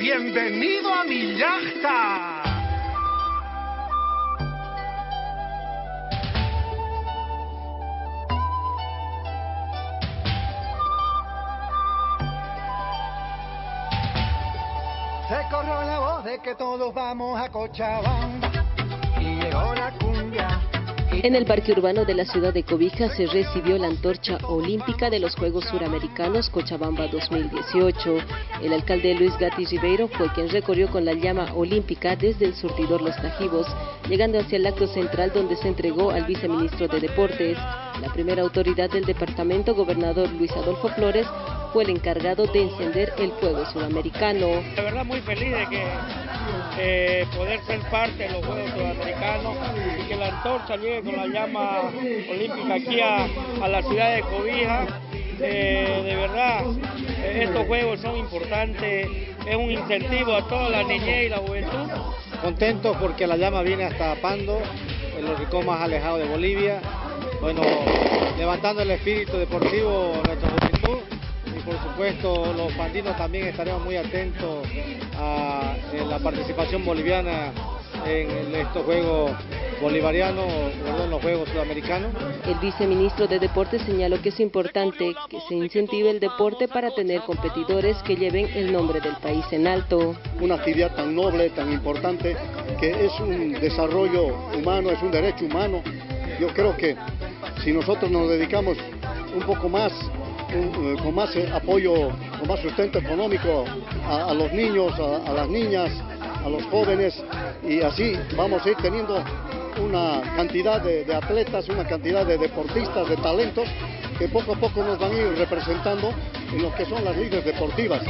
Bienvenido a mi yachta. Se corrió la voz de que todos vamos a Cochabamba y llegó la cumbia. En el parque urbano de la ciudad de Cobija se recibió la antorcha olímpica de los Juegos Suramericanos Cochabamba 2018. El alcalde Luis Gatti Ribeiro fue quien recorrió con la llama olímpica desde el surtidor Los Tajivos, llegando hacia el acto central donde se entregó al viceministro de Deportes. La primera autoridad del departamento, gobernador Luis Adolfo Flores, fue el encargado de encender el fuego sudamericano. La verdad muy feliz de que eh, poder ser parte de los Juegos Sudamericanos y que la antorcha llegue con la llama olímpica aquí a, la ciudad de Cobija. Eh, de verdad, eh, estos juegos son importantes, es un incentivo a toda la niñez y la juventud. Contentos porque la llama viene hasta Pando, los ricos más alejados de Bolivia. Bueno, levantando el espíritu deportivo de nuestra juventud y por supuesto los pandinos también estaremos muy atentos a, la participación boliviana en estos Juegos Bolivarianos, perdón, los Juegos Sudamericanos. El viceministro de Deportes señaló que es importante que se incentive el deporte para tener competidores que lleven el nombre del país en alto. Una actividad tan noble, tan importante, que es un desarrollo humano, es un derecho humano. Yo creo que si nosotros nos dedicamos un poco más eh, con más eh, apoyo, con más sustento económico a, los niños, a, las niñas, a los jóvenes y así vamos a ir teniendo una cantidad de, atletas, una cantidad de deportistas, de talentos que poco a poco nos van a ir representando en lo que son las ligas deportivas.